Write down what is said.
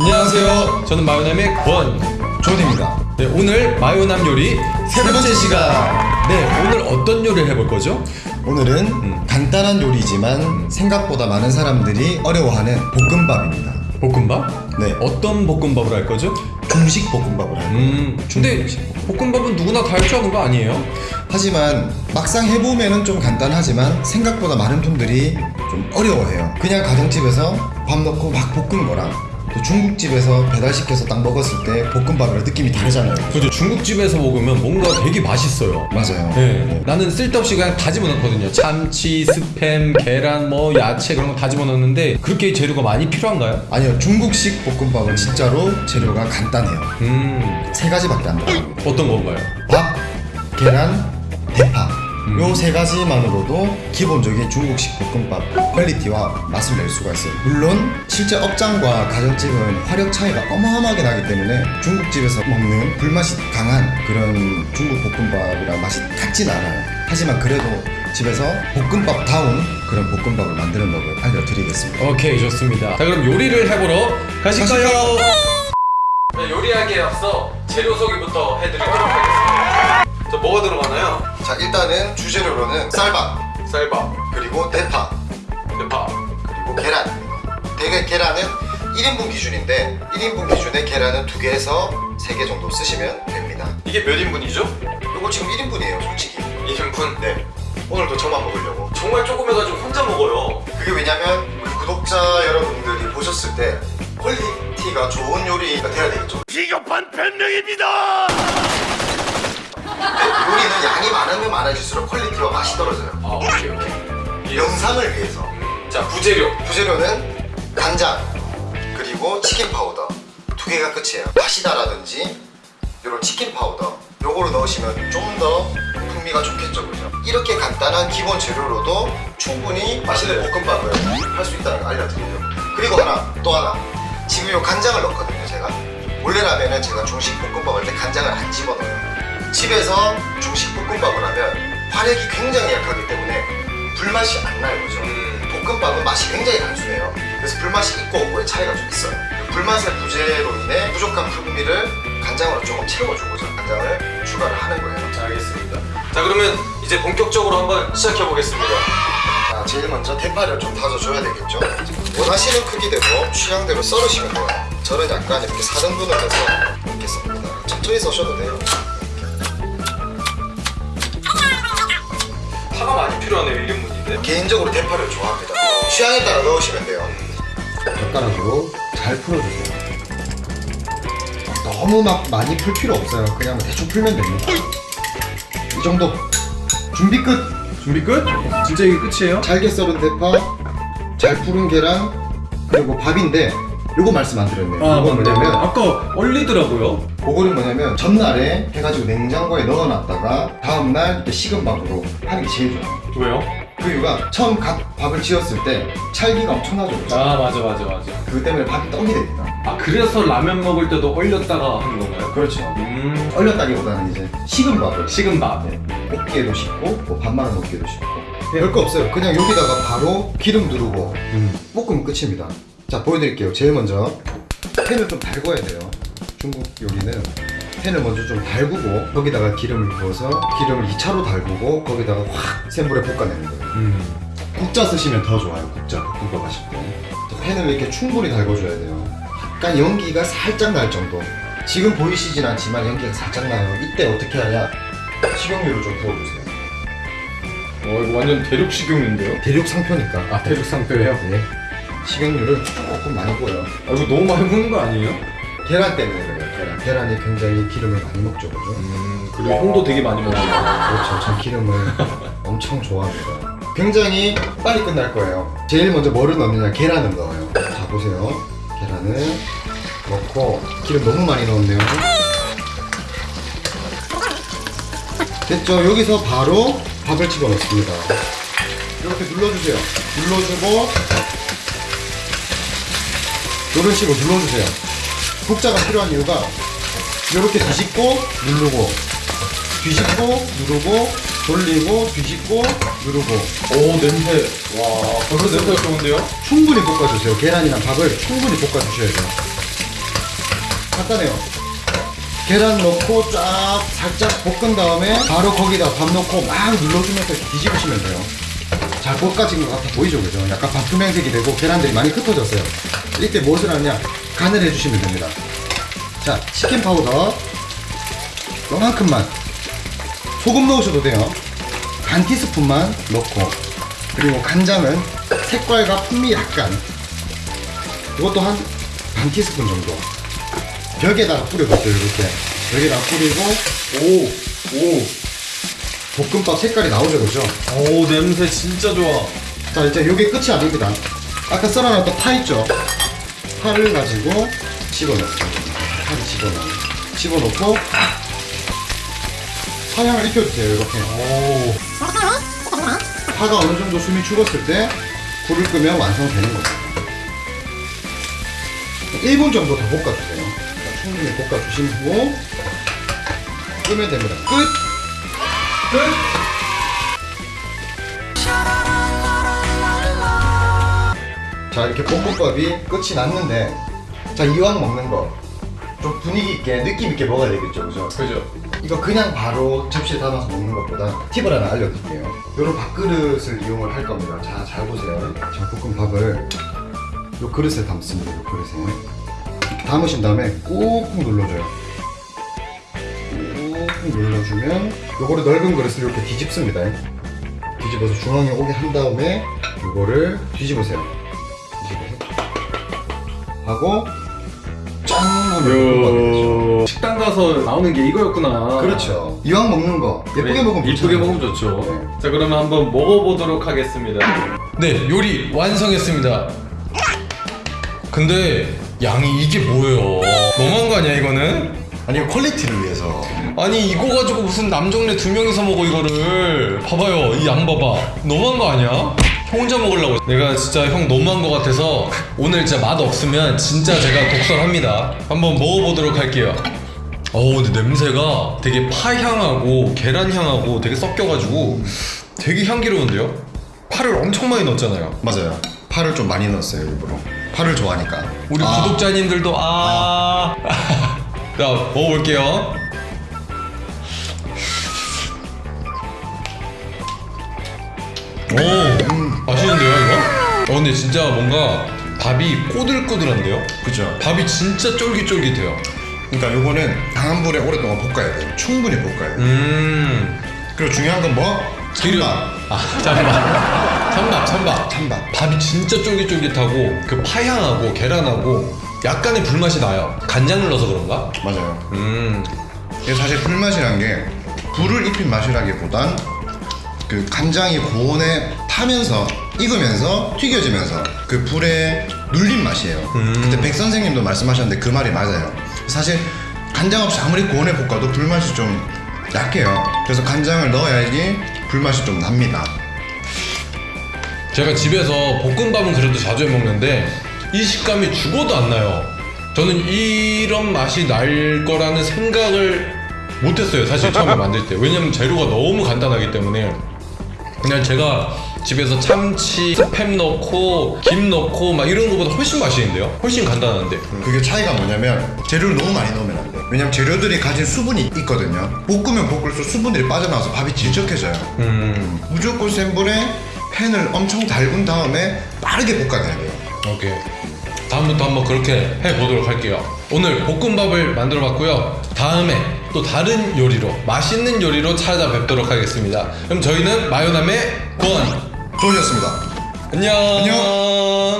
안녕하세요. 저는 마요남의 권존입니다. 네, 오늘 마요남 요리 세 번째 시간. 네, 오늘 어떤 요리를 해볼 거죠? 오늘은 간단한 요리지만 생각보다 많은 사람들이 어려워하는 볶음밥입니다. 볶음밥? 네. 어떤 볶음밥을 할 거죠? 중식 볶음밥을 할 거예요. 음, 근데 볶음밥은 누구나 다 할 줄 아는 거 아니에요? 하지만 막상 해보면은 좀 간단하지만 생각보다 많은 분들이 좀 어려워해요. 그냥 가정집에서 밥 넣고 막 볶은 거랑 또 중국집에서 배달시켜서 딱 먹었을 때 볶음밥이랑 느낌이 다르잖아요. 그죠. 중국집에서 먹으면 뭔가 되게 맛있어요. 맞아요. 네. 나는 쓸데없이 그냥 다 집어넣거든요. 참치, 스팸, 계란, 뭐 야채 그런 거 다 집어넣는데 그렇게 재료가 많이 필요한가요? 아니요, 중국식 볶음밥은 진짜로 재료가 간단해요. 음, 세 가지밖에 안 들어갑니다. 어떤 건가요? 밥, 계란, 대파 음. 요세 가지만으로도 기본적인 중국식 볶음밥 퀄리티와 맛을 낼 수가 있어요 물론 실제 업장과 가정집은 화력 차이가 어마어마하게 나기 때문에 중국집에서 먹는 불맛이 강한 그런 중국 볶음밥이랑 맛이 같진 않아요 하지만 그래도 집에서 볶음밥다운 그런 볶음밥을 만드는 법을 알려드리겠습니다 오케이 좋습니다. 자 그럼 요리를 해보러 가실까요? 네, 요리하기에 앞서 재료 소개부터 해드리도록 하겠습니다. 자 뭐가 들어가나요? 자 일단은 주재료로는 쌀밥 쌀밥, 그리고 대파 대파, 그리고 계란 대개 계란은 1인분 기준인데 1인분 기준에 계란은 2개에서 3개 정도 쓰시면 됩니다 이게 몇 인분이죠? 이거 지금 1인분이에요 솔직히 2인분. 네 오늘도 저만 먹으려고 정말 조금 해가지고 혼자 먹어요. 그게 왜냐면 우리 구독자 여러분들이 보셨을 때 quality가 좋은 요리가 돼야 되겠죠 비겁한 변명입니다. 요리는 양이 많으면 많아질수록 quality와 맛이 떨어져요. 아 오케이 오케이. 영상을 위해서. 자 부재료. 부재료는 간장 그리고 치킨 파우더. 두 개가 끝이에요. 다시다라든지 이런 치킨 파우더. 요거를 넣으시면 좀 더 풍미가 좋겠죠 그죠? 이렇게 간단한 기본 재료로도 충분히 맛있는 볶음밥을 할 수 있다는 걸 알려드려요. 그리고 하나 또 하나. 지금 요 간장을 넣거든요 제가. 원래라면은 제가 중식 안 집에서 중식 볶음밥을 하면 화력이 굉장히 약하기 때문에 불맛이 안 나요 그죠 음, 볶음밥은 맛이 굉장히 단순해요. 그래서 불맛이 있고 없고의 차이가 좀 있어요. 불맛의 부재로 인해 부족한 풍미를 간장으로 조금 채워주고자 간장을 추가를 하는 거예요. 알겠습니다. 자 그러면 이제 본격적으로 한번 시작해 보겠습니다. 자, 제일 먼저 대파를 좀 다져줘야 되겠죠. 원하시는 크기대로 취향대로 썰으시면 돼요. 저는 약간 이렇게 4등분을 해서 넣겠습니다. 천천히 써셔도 돼요. 개인적으로 대파를 좋아합니다. 취향에 따라 넣으시면 돼요. 젓가락으로 잘 풀어주세요. 너무 막 많이 풀 필요 없어요. 그냥 대충 풀면 됩니다. 이 정도. 준비 끝. 준비 끝? 진짜 이게 끝이에요? 잘게 썰은 대파, 잘 푸른 계란, 그리고 밥인데 요거 말씀 안 드렸네요. 아 맞네. 뭐냐면 아까 얼리더라고요. 그거는 뭐냐면 전날에 해가지고 냉장고에 넣어놨다가 다음날 식은 밥으로 하는 게 제일 좋아요. 왜요? 그 이유가 처음 갓 밥을 지었을 때 찰기가 엄청나죠. 아 맞아 맞아 맞아. 그것 때문에 밥이 떡이 됩니다. 아 그래서 라면 먹을 때도 얼렸다가 하는 건가요? 그렇죠. 음. 얼렸다기보다는 이제 식은 밥을 식은 밥. 볶기에도 쉽고 뭐 밥만을 먹기도 쉽고 별거 없어요. 그냥 여기다가 바로 기름 두르고 음. 볶으면 끝입니다. 자 보여드릴게요. 제일 먼저 팬을 좀 달궈야 돼요. 중국 요리는 팬을 먼저 좀 달구고 거기다가 기름을 부어서 기름을 2차로 달구고 거기다가 확 센 불에 볶아내는 거예요. 음. 국자 쓰시면 더 좋아요. 국자 볶음밥 하실 때. 자, 팬을 이렇게 충분히 달궈줘야 돼요. 약간 연기가 살짝 날 정도. 지금 보이시진 않지만 연기가 살짝 나요. 이때 어떻게 하냐? 식용유를 좀 부어주세요. 어 이거 완전 대륙 식용인데요? 대륙 상표니까. 아 대륙 상표예요? 네. 식용유를 조금 많이 부어요. 아 이거 너무 많이 먹는 거 아니에요? 계란 때문에 그래요. 계란. 계란이 굉장히 기름을 많이 먹죠, 그죠? 음 그리고 형도 되게 많이 먹어요. 그렇죠. 전 기름을 엄청 좋아합니다. 굉장히 빨리 끝날 거예요. 제일 먼저 뭐를 넣느냐? 계란을 넣어요. 자, 보세요. 계란을 넣고 기름 너무 많이 넣었네요. 됐죠? 여기서 바로 밥을 집어 넣습니다. 이렇게 눌러주세요. 눌러주고 이런 식으로 눌러주세요. 국자가 필요한 이유가 이렇게 뒤집고 누르고 뒤집고 누르고 돌리고 뒤집고 누르고 오 냄새. 와 벌써 냄새가 좋은데요? 충분히 볶아주세요 계란이랑 밥을 충분히 볶아주셔야 돼요 간단해요. 계란 넣고 쫙 살짝 볶은 다음에 바로 거기다 밥 넣고 막 눌러주면서 뒤집으시면 돼요. 잘 볶아진 것 같아 보이죠, 그죠? 약간 밥 투명색이 되고 계란들이 많이 흩어졌어요. 이때 무엇을 하느냐? 간을 해주시면 됩니다. 자, 치킨 파우더. 요만큼만. 소금 넣으셔도 돼요. 반 티스푼만 넣고. 그리고 간장은 색깔과 풍미 약간. 이것도 한 반 티스푼 정도. 벽에다가 뿌려봤어요 이렇게. 벽에다가 뿌리고 오오. 볶음밥 색깔이 나오죠 그죠? 오 냄새 진짜 좋아. 자 이제 이게 끝이 아닙니다. 아까 썰어놨던 파 있죠? 파를 가지고 집어넣습니다 파를 집어넣어 집어넣고 파향을 입혀주세요 이렇게 오. 파가 어느 정도 숨이 죽었을 때 불을 끄면 완성되는 겁니다 1분 정도 더 볶아주세요 자, 충분히 볶아주신 후 끄면 됩니다 끝! 끝. 자 이렇게 볶음밥이 끝이 났는데 자 이왕 먹는 거 좀 분위기 있게 느낌 있게 먹어야 되겠죠 그죠? 그죠. 이거 그냥 바로 접시에 담아서 먹는 것보다 팁을 하나 알려드릴게요. 요런 밥그릇을 이용을 할 겁니다. 자 잘 보세요. 자 볶음밥을 요 그릇에 담습니다 요 그릇에. 이렇게 담으신 다음에 꾹꾹 눌러줘요. 꾹꾹 눌러주면 요거를 넓은 그릇을 이렇게 뒤집습니다. 뒤집어서 중앙에 오게 한 다음에 요거를 뒤집으세요. 뒤집어서. 하고 짠 하면. 식당 가서 나오는 게 이거였구나. 그렇죠. 이왕 먹는 거 예쁘게 그래, 먹으면 좋잖아요. 먹으면 좋죠. 네. 자 그러면 한번 먹어보도록 하겠습니다. 네 요리 완성했습니다. 근데 양이 이게 뭐예요? 너무한 거 아니야 이거는? 아니 quality를 위해서 아니 이거 가지고 무슨 남정네 두 명이서 먹어 이거를 봐봐요 이 양 봐봐 너무한 거 아니야? 형 혼자 먹으려고 내가 진짜 형 너무한 거 같아서 오늘 진짜 맛 없으면 진짜 제가 독설합니다 한번 먹어보도록 할게요 어우 근데 냄새가 되게 파향하고 계란향하고 되게 섞여가지고 되게 향기로운데요? 파를 엄청 많이 넣었잖아요 맞아요. 파를 좀 많이 넣었어요 일부러. 파를 좋아하니까. 우리 아, 구독자님들도 아... 자 먹어볼게요 오 근데 진짜 뭔가 밥이 꼬들꼬들한데요? 그죠. 밥이 진짜 쫄깃쫄깃해요 그러니까 요거는 강한 불에 오랫동안 볶아야 돼요. 충분히 볶아야 돼요. 음 그리고 중요한 건 뭐? 찬밥. 아 잠깐만 찬밥 찬밥 찬밥. 밥이 진짜 쫄깃쫄깃하고 그 파향하고 계란하고 약간의 불맛이 나요 간장을 넣어서 그런가? 맞아요. 음 이게 사실 불맛이란 게 불을 입힌 맛이라기보단 그 간장이 고온에 타면서 익으면서 튀겨지면서 그 불에 눌린 맛이에요. 음. 그때 백 선생님도 말씀하셨는데 그 말이 맞아요. 사실 간장 없이 아무리 고온에 볶아도 불맛이 좀 약해요. 그래서 간장을 넣어야지 불맛이 좀 납니다. 제가 집에서 볶음밥은 그래도 자주 해 먹는데 이 식감이 죽어도 안 나요. 저는 이런 맛이 날 거라는 생각을 못했어요. 사실 처음에 만들 때. 왜냐면 재료가 너무 간단하기 때문에 그냥 제가 집에서 참치, 스팸 넣고 김 넣고 막 이런 거보다 훨씬 맛있는데요. 훨씬 간단한데. 그게 차이가 뭐냐면 재료를 너무 많이 넣으면 안 돼요. 왜냐면 재료들이 가진 수분이 있거든요. 볶으면 볶을수록 수분들이 빠져나와서 밥이 질척해져요. 음, 무조건 센 불에 팬을 엄청 달군 다음에 빠르게 볶아내야 돼요. 오케이. 다음부터 한번 그렇게 해보도록 할게요. 오늘 볶음밥을 만들어 봤고요. 다음에 또 다른 요리로, 맛있는 요리로 찾아뵙도록 하겠습니다. 그럼 저희는 마요남의 권. 좋으셨습니다. 안녕. 안녕.